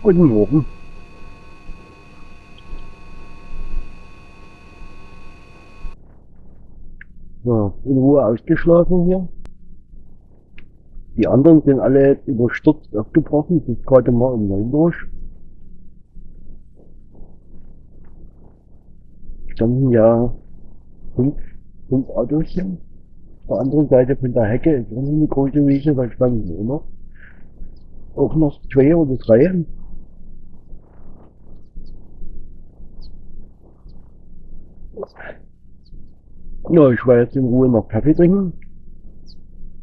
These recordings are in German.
Guten Morgen. So, in Ruhe ausgeschlafen hier. Die anderen sind alle überstürzt aufgebrochen, sind gerade mal um neun durch. Standen ja fünf, fünf Autos hier. Auf der anderen Seite von der Hecke ist auch eine große Wiese, da standen immer auch noch zwei oder drei. Ja, ich war jetzt in Ruhe noch Kaffee trinken.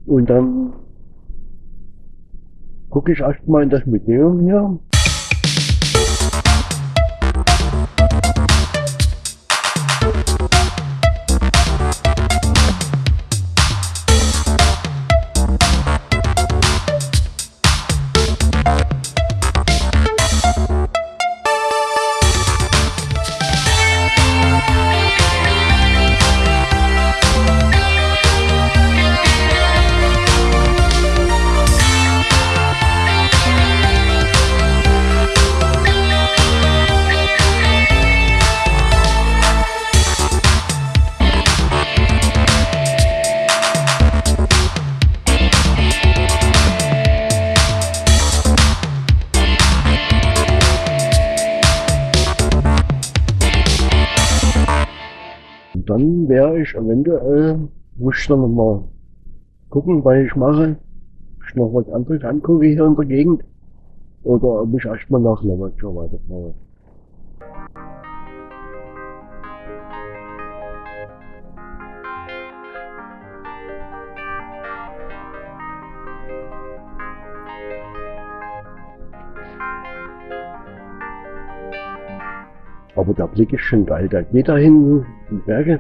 Und dann gucke ich erstmal in das Museum hier. Dann wäre ich eventuell, muss ich dann nochmal gucken, was ich mache. Ob ich noch was anderes angucke hier in der Gegend. Oder ob ich erstmal nach Lavazzo weiterfahre. Aber der Blick ist schon geil. Da geht da hinten die Berge.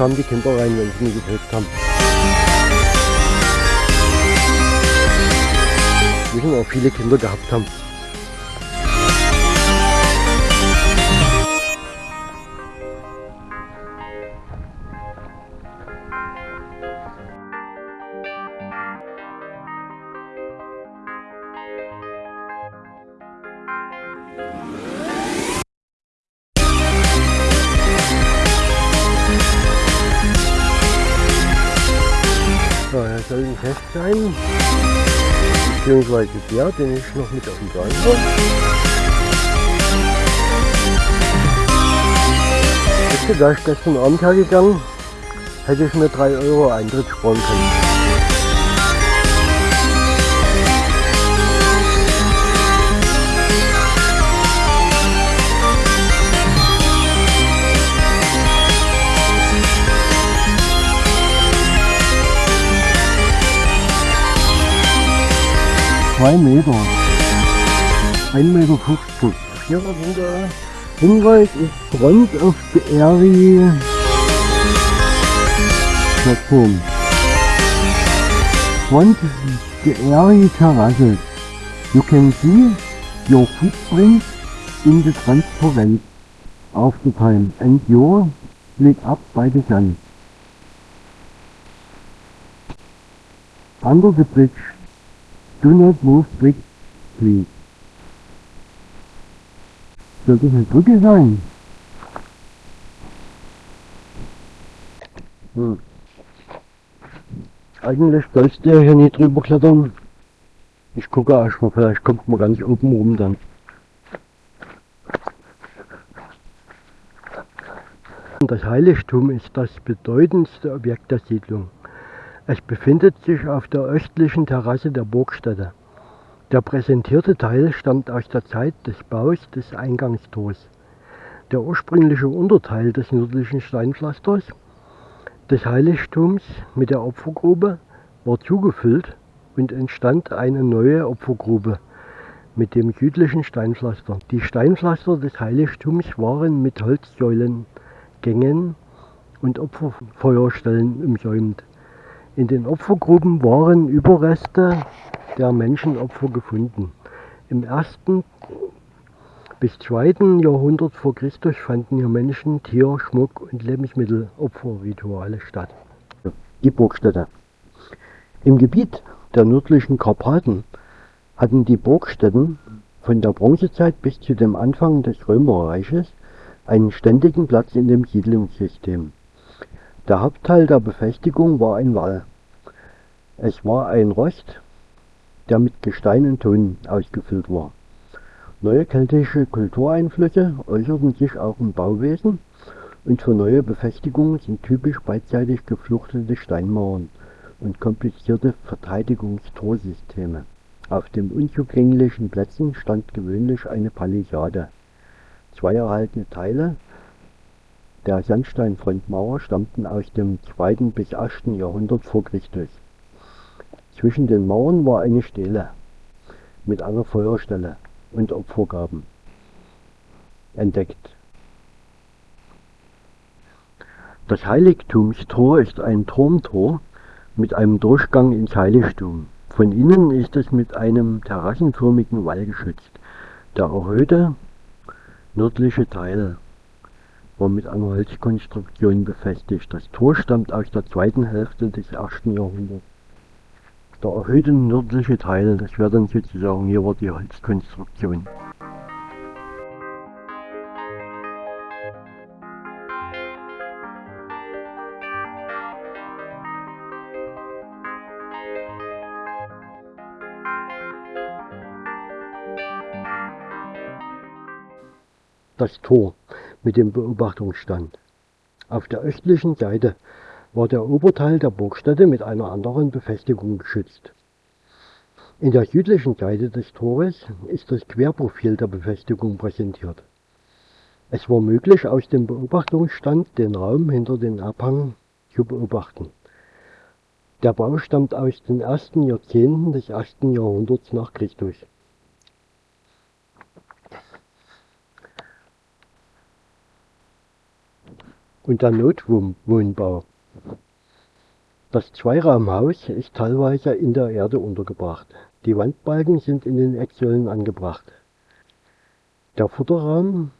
Kamen die Kinder rein, wenn sie mich getötet haben. Müssen auch viele Kinder gehabt haben. Beziehungsweise der, den ich noch mit auf dem Plan habe. Wisst ihr, da ich gestern Abend hergegangen, hätte ich mir 3 Euro Eintritt sparen können. Zwei Meter. 1,50 Meter. Hier ist der Hinweis ist Front of the Area Plattform. Front the area terraces. You can see your footprint in the transparent of the time and your lit up by the sun. Under the bridge, do not move quick, please. Soll das eine Brücke sein? Hm. Eigentlich sollst du ja hier nicht drüber klettern. Ich gucke erstmal, vielleicht kommt man ganz oben rum dann. Das Heiligtum ist das bedeutendste Objekt der Siedlung. Es befindet sich auf der östlichen Terrasse der Burgstätte. Der präsentierte Teil stammt aus der Zeit des Baus des Eingangstors. Der ursprüngliche Unterteil des nördlichen Steinpflasters des Heiligtums mit der Opfergrube war zugefüllt und entstand eine neue Opfergrube mit dem südlichen Steinpflaster. Die Steinpflaster des Heiligtums waren mit Holzsäulengängen und Opferfeuerstellen umsäumt. In den Opfergruben waren Überreste der Menschenopfer gefunden. Im ersten bis zweiten Jahrhundert vor Christus fanden hier Menschen, Tier, Schmuck und Lebensmittelopferrituale statt. Die Burgstätte. Im Gebiet der nördlichen Karpaten hatten die Burgstätten von der Bronzezeit bis zu dem Anfang des Römerreiches einen ständigen Platz in dem Siedlungssystem. Der Hauptteil der Befestigung war ein Wall. Es war ein Rost, der mit Gestein und Ton ausgefüllt war. Neue keltische Kultureinflüsse äußerten sich auch im Bauwesen und für neue Befestigungen sind typisch beidseitig gefluchtete Steinmauern und komplizierte Verteidigungstorsysteme. Auf den unzugänglichen Plätzen stand gewöhnlich eine Palisade. Zwei erhaltene Teile der Sandsteinfrontmauer stammten aus dem 2. bis 8. Jahrhundert vor Christus. Zwischen den Mauern war eine Stele mit einer Feuerstelle und Opfergaben entdeckt. Das Heiligtumstor ist ein Turmtor mit einem Durchgang ins Heiligtum. Von innen ist es mit einem terrassenförmigen Wall geschützt. Der erhöhte nördliche Teil war mit einer Holzkonstruktion befestigt. Das Tor stammt aus der zweiten Hälfte des ersten Jahrhunderts. Der erhöhte nördliche Teil, das wäre dann sozusagen hier war die Holzkonstruktion. Das Tor mit dem Beobachtungsstand. Auf der östlichen Seite war der Oberteil der Burgstätte mit einer anderen Befestigung geschützt. In der südlichen Seite des Tores ist das Querprofil der Befestigung präsentiert. Es war möglich, aus dem Beobachtungsstand den Raum hinter den Abhang zu beobachten. Der Bau stammt aus den ersten Jahrzehnten des ersten Jahrhunderts nach Christus. Und der Notwohnbau. Das Zweiraumhaus ist teilweise in der Erde untergebracht. Die Wandbalken sind in den Ecksäulen angebracht. Der Futterraum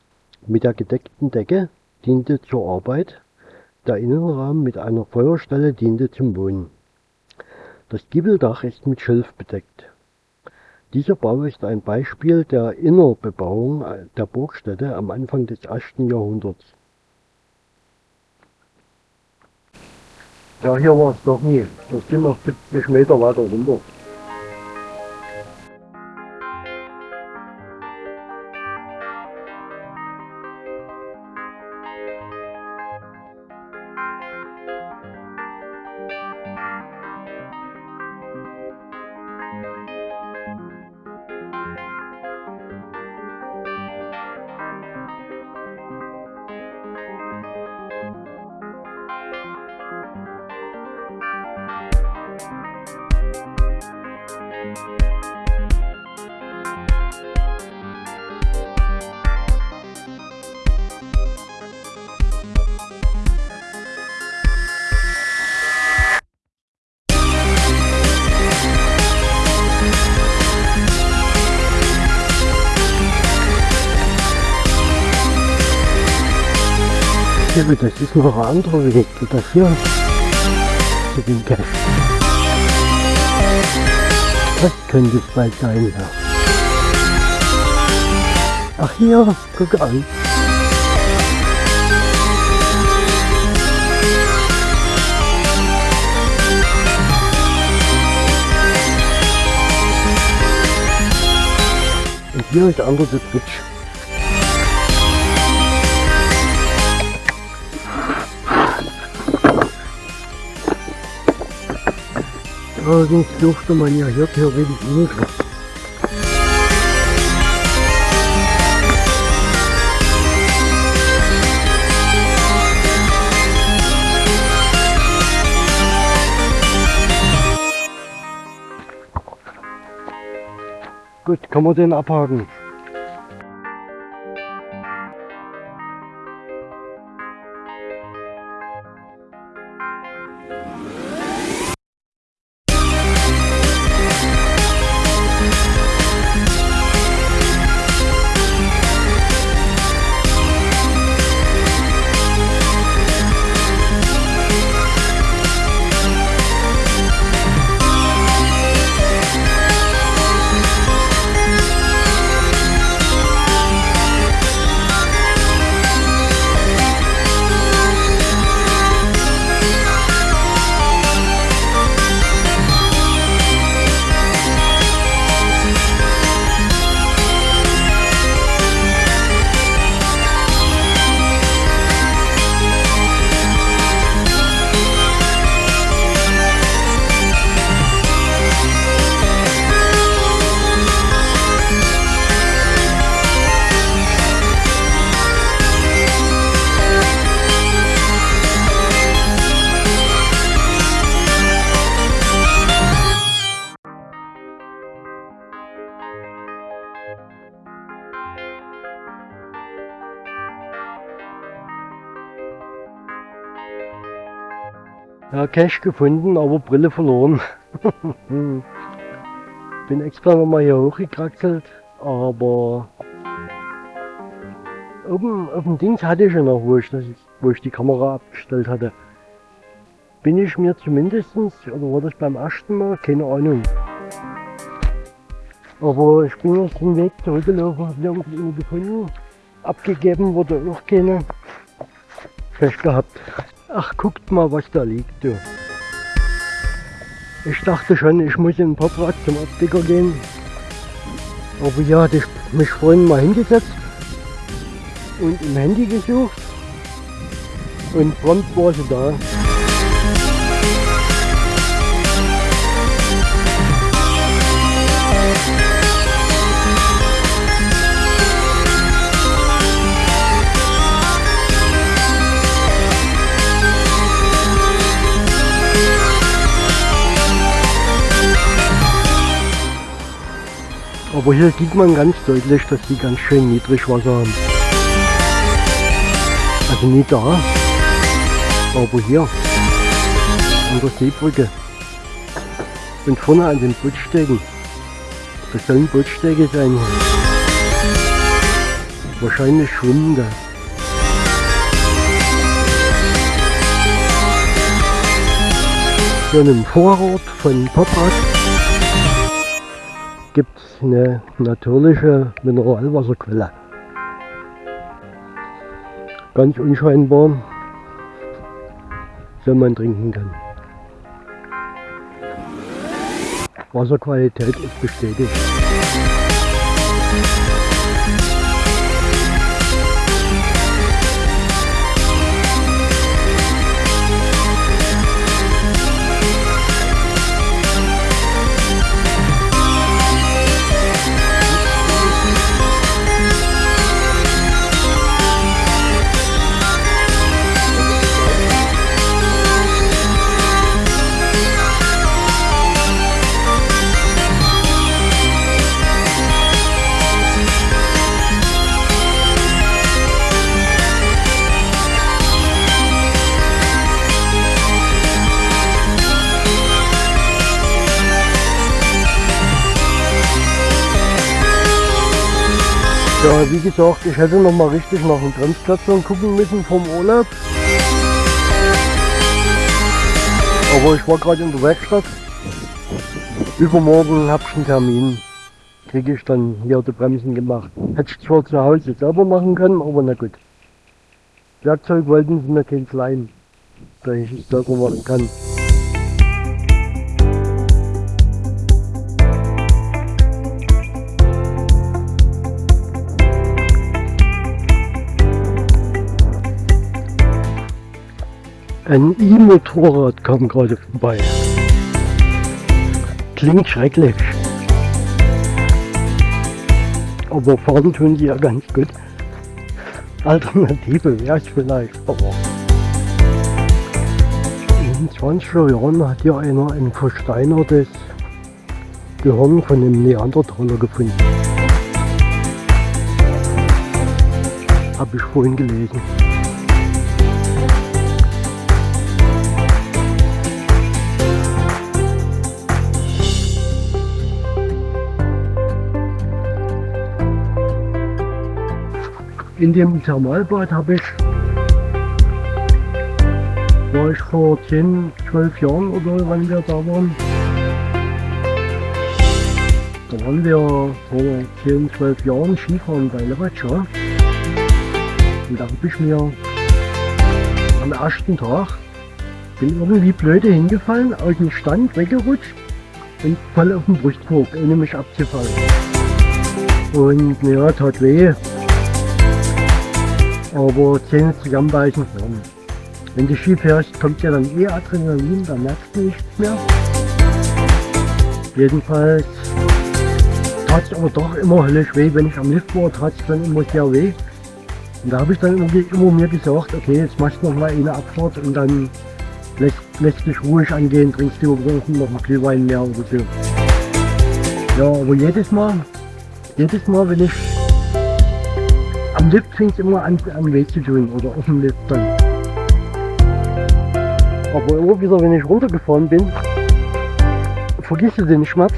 mit der gedeckten Decke diente zur Arbeit, der Innenraum mit einer Feuerstelle diente zum Wohnen. Das Giebeldach ist mit Schilf bedeckt. Dieser Bau ist ein Beispiel der Innerbebauung der Burgstätte am Anfang des 1. Jahrhunderts. Ja, hier war es doch nie. Da sind wir 70 Meter weiter runter. Hier, das ist noch ein anderer Weg, das hier zu dem Cache. Das könnte es bald sein, ja. Ach hier, guck an. Und hier ist der andere Twitch. Allerdings dürfte man ja hier theoretisch nicht was. Gut, kann man den abhaken. Ja, Cash gefunden, aber Brille verloren. Bin extra nochmal hier hochgekraxelt, aber oben auf dem Dings hatte ich ja noch, wo ich, das, wo ich die Kamera abgestellt hatte. Bin ich mir zumindestens oder war das beim ersten Mal, keine Ahnung. Aber ich bin jetzt den Weg zurückgelaufen, habe nirgendwo gefunden. Abgegeben wurde auch keine. Pech gehabt. Ach, guckt mal, was da liegt, du. Ich dachte schon, ich muss in den Poprad zum Optiker gehen. Aber hier hatte ich mich vorhin mal hingesetzt und im Handy gesucht und prompt war sie da. Aber hier sieht man ganz deutlich, dass die ganz schön niedrig Wasser haben. Also nicht da, aber hier an der Seebrücke. Und vorne an den Bootstegen. Das sollen Bootstege sein. Wahrscheinlich schwimmende. Hier einen Vorrat von Poprad gibt es eine natürliche Mineralwasserquelle. Ganz unscheinbar, so man trinken kann. Wasserqualität ist bestätigt. Ja, wie gesagt, ich hätte noch mal richtig nach dem Bremsklötzern gucken müssen vom Urlaub. Aber ich war gerade in der Werkstatt. Übermorgen habe ich einen Termin. kriege ich dann hier die Bremsen gemacht. Hätte ich zwar zu Hause selber machen können, aber na gut. Werkzeug wollten sie mir kein leihen, da ich es selber machen kann. Ein E-Motorrad kam gerade vorbei. Klingt schrecklich. Aber fahren tun die ja ganz gut. Alternative wäre es vielleicht, aber in 20er Jahren hat ja einer ein versteinertes Gehirn von einem Neandertaler gefunden. Habe ich vorhin gelesen. In dem Thermalbad habe ich, war ich vor 10, 12 Jahren oder wann wir da waren. Da waren wir vor 10, 12 Jahren Skifahren bei Levatscha. Und da habe ich mir am ersten Tag bin irgendwie blöde hingefallen, aus dem Stand weggerutscht und voll auf den Brustkorb, ohne mich abzufallen. Und naja, tat weh aber Zähne zusammenbeißen. Ja. Wenn du Ski fährst, kommt ja dann eh Adrenalin, dann merkst du nichts mehr. Jedenfalls tat es aber doch immer höllisch weh, wenn ich am Lift war, tat es dann immer sehr weh. Und da habe ich dann immer, immer mir gesagt, okay, jetzt machst du noch mal eine Abfahrt und dann lässt, dich ruhig angehen, trinkst du noch einen Glühwein mehr oder so. Ja, aber jedes Mal, jedes Mal, wenn ich am Lift fing es immer an, an weh zu tun oder auf dem Lift dann. Aber immer wieder, wenn ich runtergefahren bin, vergisst du den Schmerz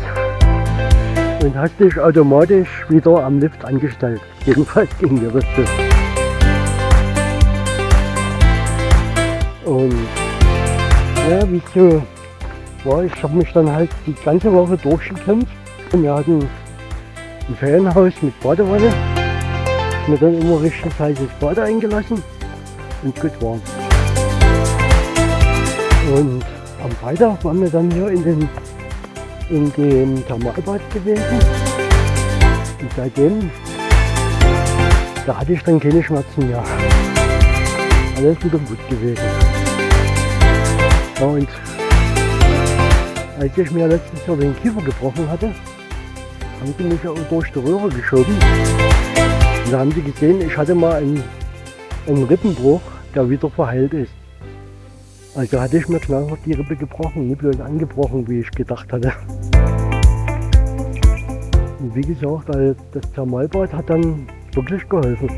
und hast dich automatisch wieder am Lift angestellt. Jedenfalls ging mir das so. Und ja, wie so war, ich habe mich dann halt die ganze Woche durchgekämpft. Wir hatten ein Ferienhaus mit Badewanne mir dann immer richtig heißes Bad eingelassen und gut war. Und am Freitag waren wir dann hier in, den, in dem Thermalbad gewesen. Und seitdem, da hatte ich dann keine Schmerzen mehr. Alles wieder gut gewesen. Ja, und als ich mir letztes Jahr den Kiefer gebrochen hatte, haben sie mich ja durch die Röhre geschoben. Da haben sie gesehen, ich hatte mal einen, einen Rippenbruch, der wieder verheilt ist. Also hatte ich mir knallhart die Rippe gebrochen, nicht bloß angebrochen, wie ich gedacht hatte. Und wie gesagt, das Thermalbad hat dann wirklich geholfen.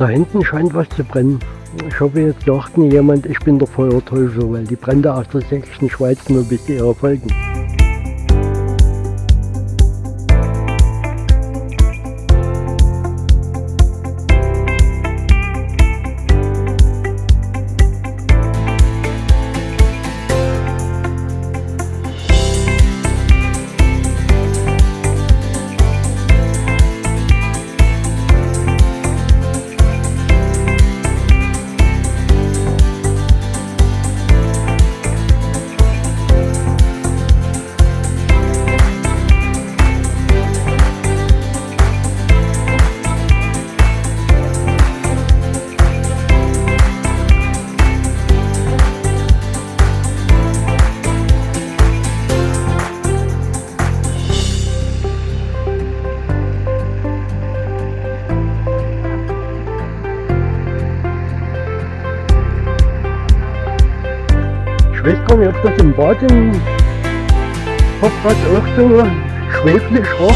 Da hinten scheint was zu brennen. Ich hoffe, jetzt nie jemand, ich bin der Feuerteufel, weil die Brände aus der sächsischen Schweiz nur bisher erfolgen. Ich weiß nicht, ob das im Bad im Hofrat auch so schweblich roch.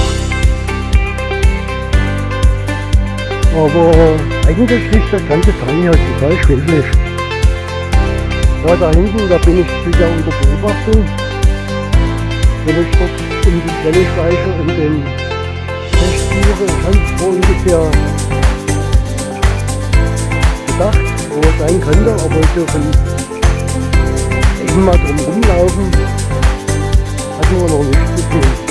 Aber eigentlich riecht das ganze Teil hier total schwefelig. Ja, da hinten, da bin ich sicher unter Beobachtung. Wenn ich dort um die Quelle schleiche und den Test ich habe vor ungefähr gedacht, wo es sein könnte, aber so von mal drum rumlaufen, hatten wir noch nichts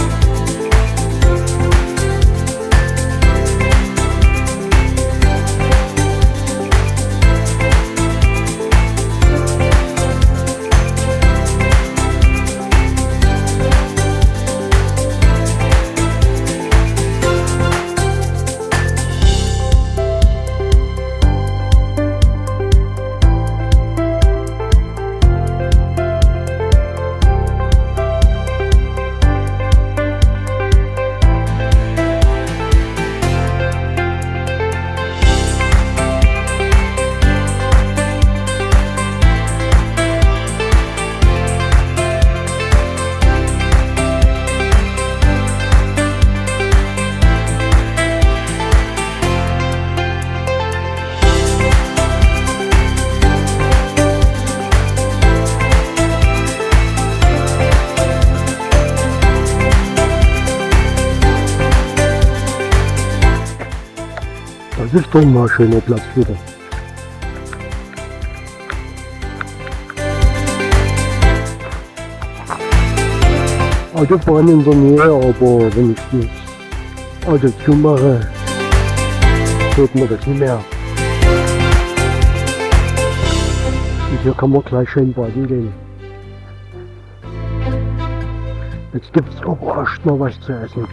Das ist doch mal ein schöner Platz wieder. Autobahn in der Nähe, aber wenn ich das Auto zumache, hört man das nicht mehr. Und hier kann man gleich schön baden gehen. Jetzt gibt es aber erst mal was zu essen.